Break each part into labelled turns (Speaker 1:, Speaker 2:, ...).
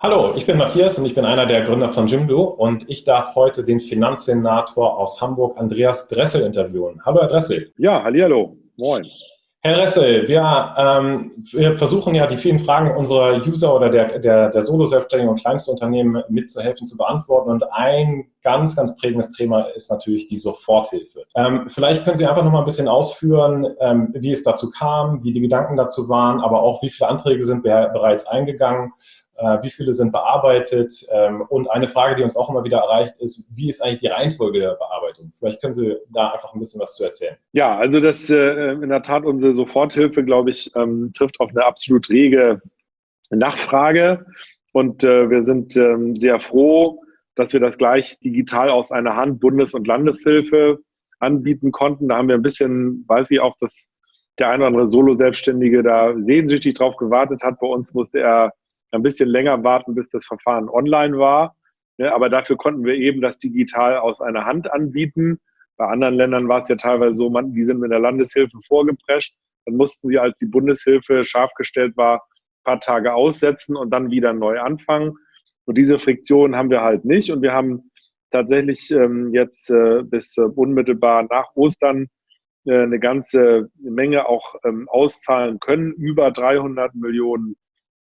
Speaker 1: Hallo, ich bin Matthias und ich bin einer der Gründer von Jimdo und ich darf heute den Finanzsenator aus Hamburg, Andreas Dressel, interviewen. Hallo, Herr Dressel.
Speaker 2: Ja, hallo, moin.
Speaker 1: Herr Dressel, wir, ähm, wir, versuchen ja die vielen Fragen unserer User oder der, der, der Solo-Selbstständigen und Kleinstunternehmen mitzuhelfen zu beantworten. Und ein ganz, ganz prägendes Thema ist natürlich die Soforthilfe. Ähm, vielleicht können Sie einfach noch mal ein bisschen ausführen, ähm, wie es dazu kam, wie die Gedanken dazu waren, aber auch wie viele Anträge sind bereits eingegangen wie viele sind bearbeitet? Ähm, und eine Frage, die uns auch immer wieder erreicht, ist, wie ist eigentlich die Reihenfolge der Bearbeitung? Vielleicht können Sie da einfach ein bisschen was zu erzählen.
Speaker 2: Ja, also das äh, in der Tat unsere Soforthilfe, glaube ich, ähm, trifft auf eine absolut rege Nachfrage. Und äh, wir sind ähm, sehr froh, dass wir das gleich digital aus einer Hand Bundes- und Landeshilfe anbieten konnten. Da haben wir ein bisschen, weiß ich auch, dass der eine oder andere Solo-Selbstständige da sehnsüchtig drauf gewartet hat. Bei uns musste er ein bisschen länger warten, bis das Verfahren online war. Ja, aber dafür konnten wir eben das digital aus einer Hand anbieten. Bei anderen Ländern war es ja teilweise so, man, die sind mit der Landeshilfe vorgeprescht. Dann mussten sie, als die Bundeshilfe scharf gestellt war, ein paar Tage aussetzen und dann wieder neu anfangen. Und diese Friktion haben wir halt nicht. Und wir haben tatsächlich ähm, jetzt äh, bis äh, unmittelbar nach Ostern äh, eine ganze Menge auch ähm, auszahlen können. Über 300 Millionen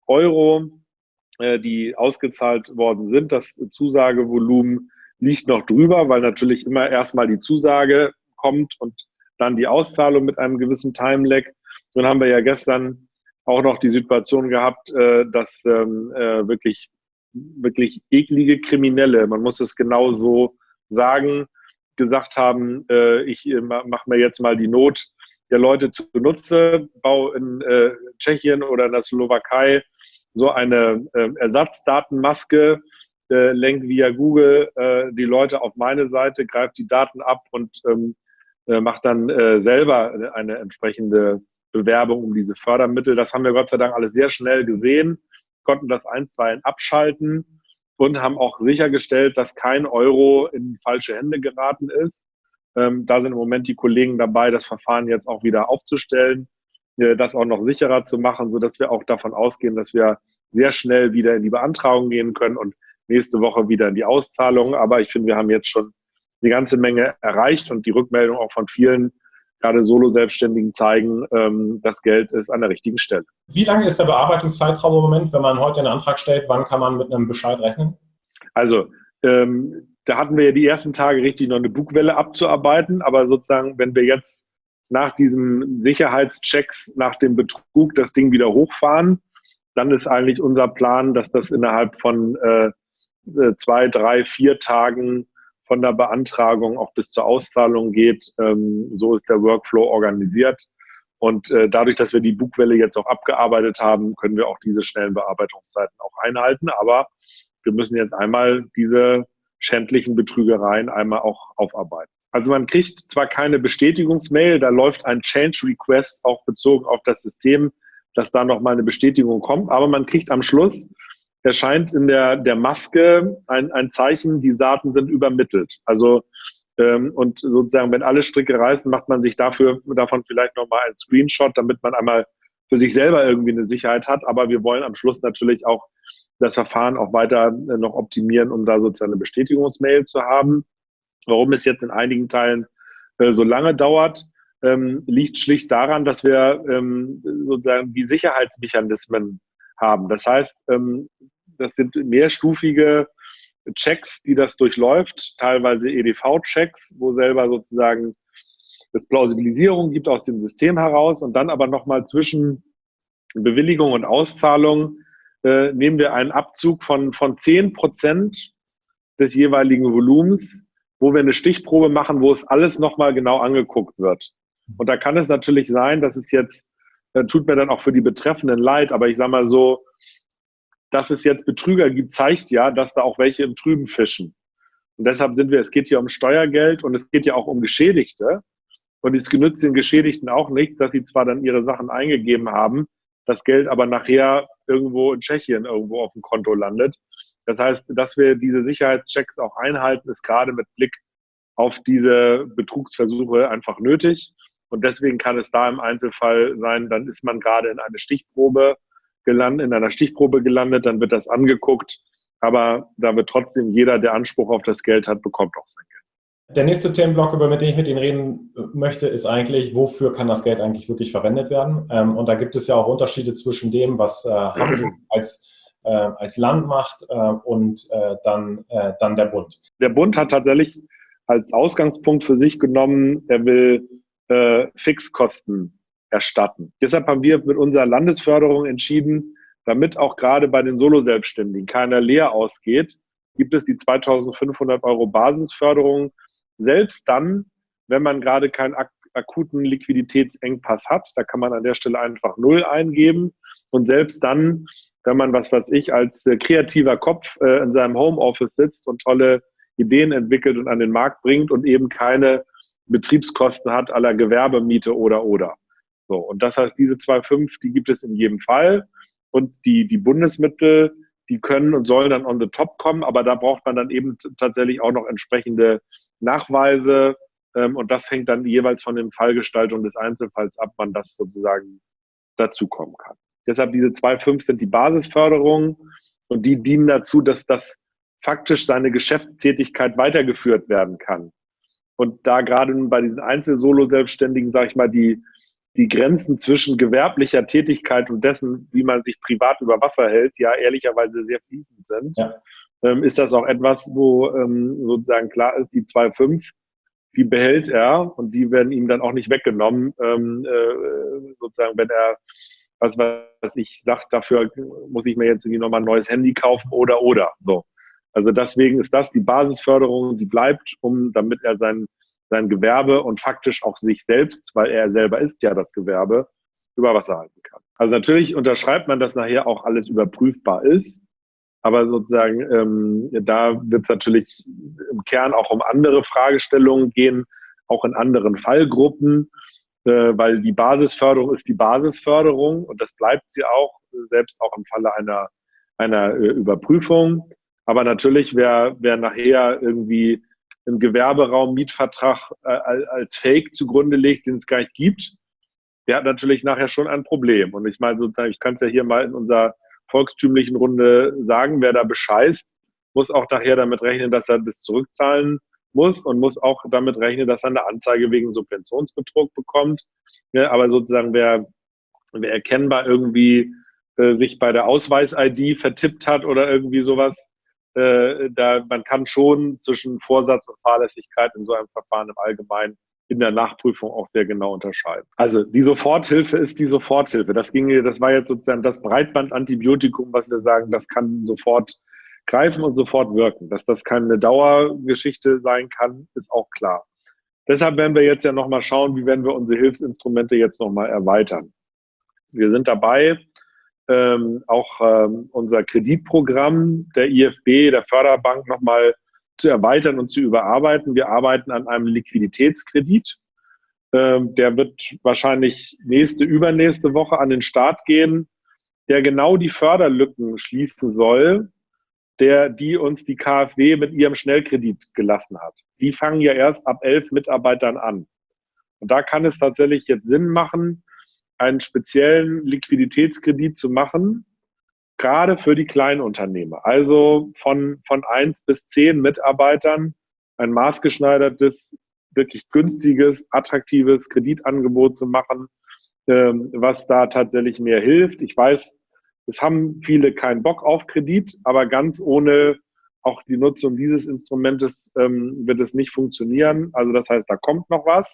Speaker 2: Euro, äh, die ausgezahlt worden sind. Das Zusagevolumen liegt noch drüber, weil natürlich immer erstmal die Zusage kommt und dann die Auszahlung mit einem gewissen Time-Lag. Nun haben wir ja gestern auch noch die Situation gehabt, äh, dass ähm, äh, wirklich, wirklich eklige Kriminelle, man muss es genau so sagen, gesagt haben, ich mache mir jetzt mal die Not der Leute zunutze, baue in Tschechien oder in der Slowakei so eine äh, Ersatzdatenmaske, äh, lenkt via Google äh, die Leute auf meine Seite, greift die Daten ab und ähm, äh, macht dann äh, selber eine entsprechende Bewerbung um diese Fördermittel. Das haben wir Gott sei Dank alles sehr schnell gesehen, konnten das einstweilen abschalten und haben auch sichergestellt, dass kein Euro in falsche Hände geraten ist. Ähm, da sind im Moment die Kollegen dabei, das Verfahren jetzt auch wieder aufzustellen das auch noch sicherer zu machen, sodass wir auch davon ausgehen, dass wir sehr schnell wieder in die Beantragung gehen können und nächste Woche wieder in die Auszahlung. Aber ich finde, wir haben jetzt schon eine ganze Menge erreicht und die Rückmeldung auch von vielen, gerade Solo-Selbstständigen, zeigen, ähm, das Geld ist an der richtigen Stelle.
Speaker 1: Wie lange ist der Bearbeitungszeitraum im Moment, wenn man heute einen Antrag stellt? Wann kann man mit einem Bescheid rechnen?
Speaker 2: Also, ähm, da hatten wir ja die ersten Tage richtig noch eine Bugwelle abzuarbeiten, aber sozusagen, wenn wir jetzt nach diesen Sicherheitschecks, nach dem Betrug das Ding wieder hochfahren. Dann ist eigentlich unser Plan, dass das innerhalb von äh, äh, zwei, drei, vier Tagen von der Beantragung auch bis zur Auszahlung geht. Ähm, so ist der Workflow organisiert. Und äh, dadurch, dass wir die Bugwelle jetzt auch abgearbeitet haben, können wir auch diese schnellen Bearbeitungszeiten auch einhalten. Aber wir müssen jetzt einmal diese schändlichen Betrügereien einmal auch aufarbeiten. Also man kriegt zwar keine Bestätigungsmail, da läuft ein Change Request auch bezogen auf das System, dass da nochmal eine Bestätigung kommt, aber man kriegt am Schluss, erscheint in der, der Maske ein, ein Zeichen, die Daten sind übermittelt. Also ähm, und sozusagen, wenn alle Stricke reißen, macht man sich dafür davon vielleicht nochmal einen Screenshot, damit man einmal für sich selber irgendwie eine Sicherheit hat. Aber wir wollen am Schluss natürlich auch das Verfahren auch weiter äh, noch optimieren, um da sozusagen eine Bestätigungsmail zu haben. Warum es jetzt in einigen Teilen äh, so lange dauert, ähm, liegt schlicht daran, dass wir ähm, sozusagen die Sicherheitsmechanismen haben. Das heißt, ähm, das sind mehrstufige Checks, die das durchläuft, teilweise EDV-Checks, wo selber sozusagen es Plausibilisierung gibt aus dem System heraus und dann aber nochmal zwischen Bewilligung und Auszahlung äh, nehmen wir einen Abzug von, von 10 Prozent des jeweiligen Volumens wo wir eine Stichprobe machen, wo es alles nochmal genau angeguckt wird. Und da kann es natürlich sein, dass es jetzt, äh, tut mir dann auch für die Betreffenden leid, aber ich sage mal so, dass es jetzt Betrüger gibt, zeigt ja, dass da auch welche im Trüben fischen. Und deshalb sind wir, es geht hier um Steuergeld und es geht ja auch um Geschädigte. Und es genützt den Geschädigten auch nichts, dass sie zwar dann ihre Sachen eingegeben haben, das Geld aber nachher irgendwo in Tschechien irgendwo auf dem Konto landet. Das heißt, dass wir diese Sicherheitschecks auch einhalten, ist gerade mit Blick auf diese Betrugsversuche einfach nötig. Und deswegen kann es da im Einzelfall sein, dann ist man gerade in eine Stichprobe gelandet, in einer Stichprobe gelandet, dann wird das angeguckt, aber da wird trotzdem jeder, der Anspruch auf das Geld hat, bekommt auch sein Geld.
Speaker 1: Der nächste Themenblock, über den ich mit Ihnen reden möchte, ist eigentlich, wofür kann das Geld eigentlich wirklich verwendet werden? Ähm, und da gibt es ja auch Unterschiede zwischen dem, was äh, als, äh, als Land macht äh, und äh, dann, äh, dann der Bund.
Speaker 2: Der Bund hat tatsächlich als Ausgangspunkt für sich genommen, er will äh, Fixkosten erstatten. Deshalb haben wir mit unserer Landesförderung entschieden, damit auch gerade bei den Solo-Selbstständigen keiner leer ausgeht, gibt es die 2500 Euro Basisförderung selbst dann, wenn man gerade keinen ak akuten Liquiditätsengpass hat, da kann man an der Stelle einfach Null eingeben. Und selbst dann, wenn man, was weiß ich, als äh, kreativer Kopf äh, in seinem Homeoffice sitzt und tolle Ideen entwickelt und an den Markt bringt und eben keine Betriebskosten hat aller Gewerbemiete oder oder. So, und das heißt, diese 2,5, die gibt es in jedem Fall. Und die, die Bundesmittel, die können und sollen dann on the top kommen, aber da braucht man dann eben tatsächlich auch noch entsprechende Nachweise ähm, und das hängt dann jeweils von den Fallgestaltungen des Einzelfalls ab, wann das sozusagen dazukommen kann. Deshalb diese 2,5 sind die Basisförderungen und die dienen dazu, dass das faktisch seine Geschäftstätigkeit weitergeführt werden kann. Und da gerade bei diesen Einzel-Solo-Selbstständigen, sage ich mal, die, die Grenzen zwischen gewerblicher Tätigkeit und dessen, wie man sich privat über Wasser hält, ja ehrlicherweise sehr fließend sind. Ja ähm, ist das auch etwas, wo ähm, sozusagen klar ist, die 2,5, die behält er und die werden ihm dann auch nicht weggenommen, ähm, äh, sozusagen, wenn er was was ich sagt, dafür muss ich mir jetzt irgendwie nochmal ein neues Handy kaufen oder oder so. Also deswegen ist das die Basisförderung, die bleibt, um damit er sein, sein Gewerbe und faktisch auch sich selbst, weil er selber ist ja das Gewerbe, über Wasser halten kann. Also natürlich unterschreibt man, dass nachher auch alles überprüfbar ist. Aber sozusagen, ähm, da wird es natürlich im Kern auch um andere Fragestellungen gehen, auch in anderen Fallgruppen, weil die Basisförderung ist die Basisförderung und das bleibt sie auch, selbst auch im Falle einer, einer äh, Überprüfung. Aber natürlich, wer, wer nachher irgendwie im Gewerberaum Mietvertrag äh, als Fake zugrunde legt, den es gar nicht gibt, der hat natürlich nachher schon ein Problem. Und ich meine sozusagen, ich kann es ja hier mal in unser volkstümlichen Runde sagen, wer da bescheißt, muss auch nachher damit rechnen, dass er das zurückzahlen muss und muss auch damit rechnen, dass er eine Anzeige wegen Subventionsbetrug bekommt. Ja, aber sozusagen, wer, wer erkennbar irgendwie äh, sich bei der Ausweis-ID vertippt hat oder irgendwie sowas, äh, da, man kann schon zwischen Vorsatz und Fahrlässigkeit in so einem Verfahren im Allgemeinen in der Nachprüfung auch sehr genau unterscheiden. Also die Soforthilfe ist die Soforthilfe. Das ging, das war jetzt sozusagen das Breitbandantibiotikum, was wir sagen, das kann sofort greifen und sofort wirken. Dass das keine Dauergeschichte sein kann, ist auch klar. Deshalb werden wir jetzt ja nochmal schauen, wie werden wir unsere Hilfsinstrumente jetzt nochmal erweitern. Wir sind dabei, ähm, auch ähm, unser Kreditprogramm der IFB, der Förderbank, nochmal zu erweitern und zu überarbeiten. Wir arbeiten an einem Liquiditätskredit. Ähm, der wird wahrscheinlich nächste, übernächste Woche an den Start gehen, der genau die Förderlücken schließen soll, der, die uns die KfW mit ihrem Schnellkredit gelassen hat. Die fangen ja erst ab elf Mitarbeitern an. Und da kann es tatsächlich jetzt Sinn machen, einen speziellen Liquiditätskredit zu machen, gerade für die Kleinunternehmer. Also von, von eins bis zehn Mitarbeitern ein maßgeschneidertes, wirklich günstiges, attraktives Kreditangebot zu machen, ähm, was da tatsächlich mehr hilft. Ich weiß, es haben viele keinen Bock auf Kredit, aber ganz ohne auch die Nutzung dieses Instrumentes ähm, wird es nicht funktionieren. Also das heißt, da kommt noch was.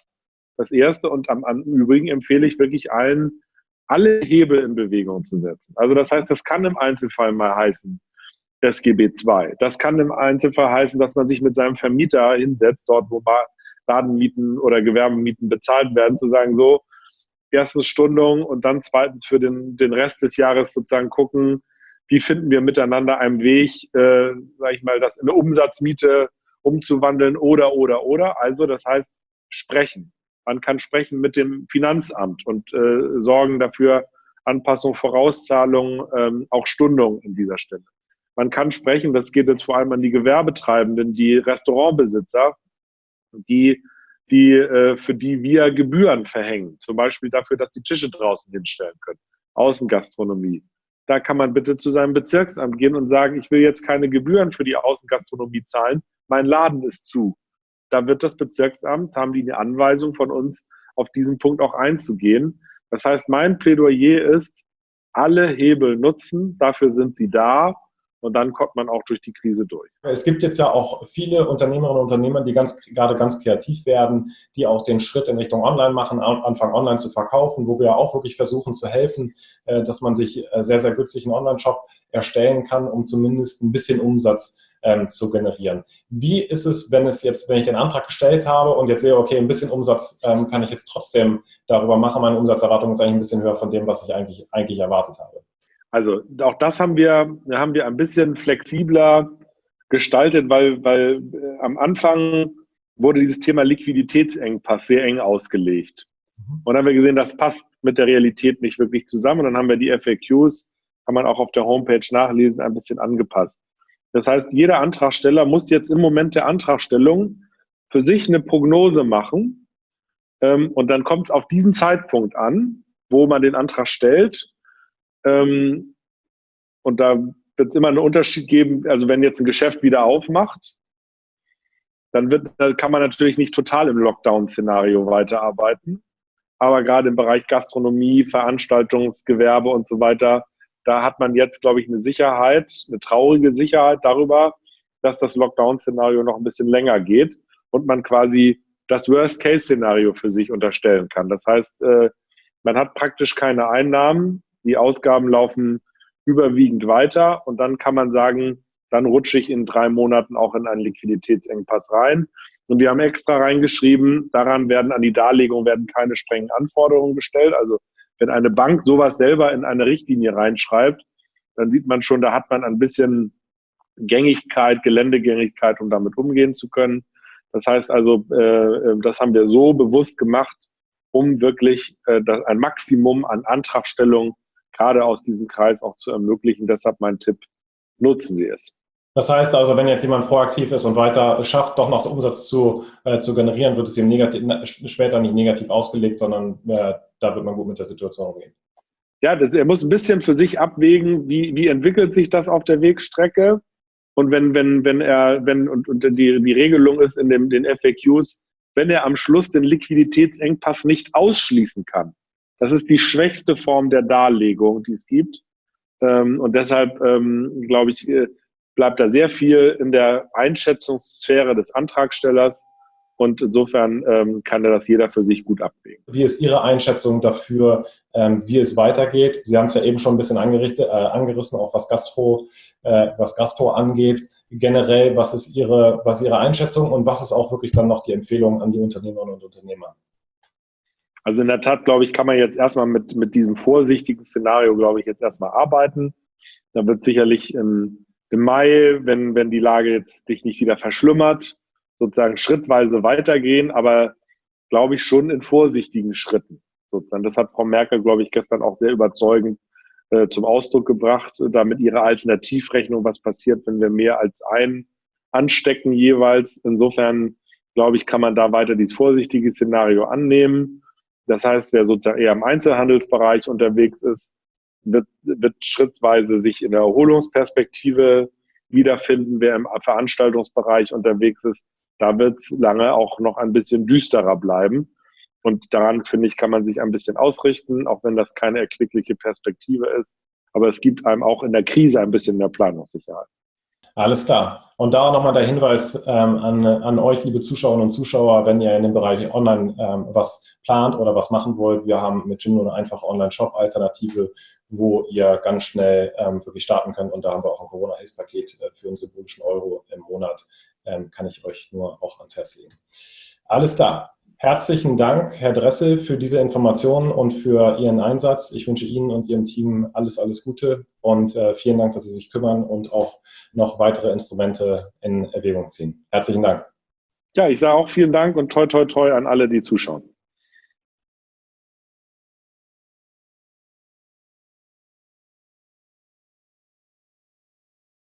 Speaker 2: Das Erste und am, am Übrigen empfehle ich wirklich allen, alle Hebel in Bewegung zu setzen. Also das heißt, das kann im Einzelfall mal heißen, SGB II. Das kann im Einzelfall heißen, dass man sich mit seinem Vermieter hinsetzt, dort wo Ladenmieten oder Gewerbemieten bezahlt werden, zu sagen, so, erstens Stundung und dann zweitens für den, den Rest des Jahres sozusagen gucken, wie finden wir miteinander einen Weg, äh, sage ich mal, das in eine Umsatzmiete umzuwandeln oder, oder, oder. Also das heißt, sprechen. Man kann sprechen mit dem Finanzamt und äh, sorgen dafür Anpassung, Vorauszahlung, ähm, auch Stundung in dieser Stelle. Man kann sprechen, das geht jetzt vor allem an die Gewerbetreibenden, die Restaurantbesitzer, die, die, äh, für die wir Gebühren verhängen. Zum Beispiel dafür, dass die Tische draußen hinstellen können. Außengastronomie. da kann man bitte zu seinem Bezirksamt gehen und sagen, ich will jetzt keine Gebühren für die Außengastronomie zahlen, mein Laden ist zu. Da wird das Bezirksamt, haben die eine Anweisung von uns, auf diesen Punkt auch einzugehen. Das heißt, mein Plädoyer ist, alle Hebel nutzen, dafür sind sie da und dann kommt man auch durch die Krise durch.
Speaker 1: Es gibt jetzt ja auch viele Unternehmerinnen und Unternehmer, die ganz, gerade ganz kreativ werden, die auch den Schritt in Richtung Online machen, anfangen online zu verkaufen, wo wir auch wirklich versuchen zu helfen, äh, dass man sich äh, sehr, sehr günstig einen Online-Shop erstellen kann, um zumindest ein bisschen Umsatz ähm, zu generieren. Wie ist es, wenn es jetzt, wenn ich den Antrag gestellt habe und jetzt sehe, okay, ein bisschen Umsatz ähm, kann ich jetzt trotzdem darüber machen, meine Umsatzerwartung ist eigentlich ein bisschen höher von dem, was ich eigentlich, eigentlich erwartet habe?
Speaker 2: Also auch das haben wir, haben wir ein bisschen flexibler gestaltet, weil, weil äh, am Anfang wurde dieses Thema Liquiditätsengpass sehr eng ausgelegt. Mhm. Und dann haben wir gesehen, das passt mit der Realität nicht wirklich zusammen. Und dann haben wir die FAQs, kann man auch auf der Homepage nachlesen, ein bisschen angepasst. Das heißt, jeder Antragsteller muss jetzt im Moment der Antragstellung für sich eine Prognose machen. Ähm, und dann kommt es auf diesen Zeitpunkt an, wo man den Antrag stellt. Ähm, und da wird es immer einen Unterschied geben. Also wenn jetzt ein Geschäft wieder aufmacht, dann, wird, dann kann man natürlich nicht total im Lockdown-Szenario weiterarbeiten. Aber gerade im Bereich Gastronomie, Veranstaltungsgewerbe und so weiter da hat man jetzt, glaube ich, eine Sicherheit, eine traurige Sicherheit darüber, dass das Lockdown-Szenario noch ein bisschen länger geht und man quasi das Worst-Case-Szenario für sich unterstellen kann. Das heißt, äh, man hat praktisch keine Einnahmen, die Ausgaben laufen überwiegend weiter und dann kann man sagen, dann rutsche ich in drei Monaten auch in einen Liquiditätsengpass rein. Und wir haben extra reingeschrieben, daran werden an die Darlegung werden keine strengen Anforderungen gestellt. Also wenn eine Bank sowas selber in eine Richtlinie reinschreibt, dann sieht man schon, da hat man ein bisschen Gängigkeit, Geländegängigkeit, um damit umgehen zu können. Das heißt also, äh, das haben wir so bewusst gemacht, um wirklich äh, ein Maximum an Antragstellung gerade aus diesem Kreis auch zu ermöglichen. Deshalb mein Tipp, nutzen Sie es.
Speaker 1: Das heißt also, wenn jetzt jemand proaktiv ist und weiter schafft, doch noch Umsatz zu, äh, zu generieren, wird es ihm negativ, später nicht negativ ausgelegt, sondern äh, da wird man gut mit der Situation umgehen.
Speaker 2: Ja, das, er muss ein bisschen für sich abwägen, wie, wie entwickelt sich das auf der Wegstrecke. Und wenn, wenn, wenn er, wenn, und, und die, die Regelung ist in dem, den FAQs, wenn er am Schluss den Liquiditätsengpass nicht ausschließen kann. Das ist die schwächste Form der Darlegung, die es gibt. Ähm, und deshalb ähm, glaube ich, äh, bleibt da sehr viel in der Einschätzungssphäre des Antragstellers. Und insofern ähm, kann das jeder für sich gut abwägen.
Speaker 1: Wie ist Ihre Einschätzung dafür, wie es weitergeht? Sie haben es ja eben schon ein bisschen äh, angerissen, auch was Gastro, äh, was Gastro angeht. Generell, was ist, Ihre, was ist Ihre Einschätzung und was ist auch wirklich dann noch die Empfehlung an die Unternehmerinnen und Unternehmer?
Speaker 2: Also in der Tat, glaube ich, kann man jetzt erstmal mit, mit diesem vorsichtigen Szenario, glaube ich, jetzt erstmal arbeiten. Da wird sicherlich im im Mai, wenn, wenn die Lage jetzt sich nicht wieder verschlimmert, sozusagen schrittweise weitergehen, aber glaube ich schon in vorsichtigen Schritten. Sozusagen. Das hat Frau Merkel, glaube ich, gestern auch sehr überzeugend äh, zum Ausdruck gebracht, da mit ihrer Alternativrechnung, was passiert, wenn wir mehr als einen anstecken jeweils. Insofern, glaube ich, kann man da weiter dieses vorsichtige Szenario annehmen. Das heißt, wer sozusagen eher im Einzelhandelsbereich unterwegs ist, wird, wird schrittweise sich in der Erholungsperspektive wiederfinden. Wer im Veranstaltungsbereich unterwegs ist, da wird es lange auch noch ein bisschen düsterer bleiben. Und daran, finde ich, kann man sich ein bisschen ausrichten, auch wenn das keine erquickliche Perspektive ist. Aber es gibt einem auch in der Krise ein bisschen mehr Planungssicherheit.
Speaker 1: Alles klar. Und da nochmal der Hinweis ähm, an, an euch, liebe Zuschauerinnen und Zuschauer, wenn ihr in dem Bereich Online ähm, was plant oder was machen wollt. Wir haben mit Jinno eine einfache Online-Shop-Alternative, wo ihr ganz schnell ähm, wirklich starten könnt. Und da haben wir auch ein Corona-Hilfspaket äh, für einen symbolischen Euro im Monat. Ähm, kann ich euch nur auch ans Herz legen. Alles klar. Herzlichen Dank, Herr Dressel, für diese Informationen und für Ihren Einsatz. Ich wünsche Ihnen und Ihrem Team alles, alles Gute und äh, vielen Dank, dass Sie sich kümmern und auch noch weitere Instrumente in Erwägung ziehen. Herzlichen Dank.
Speaker 2: Ja, ich sage auch vielen Dank und toi, toi, toi an alle, die zuschauen.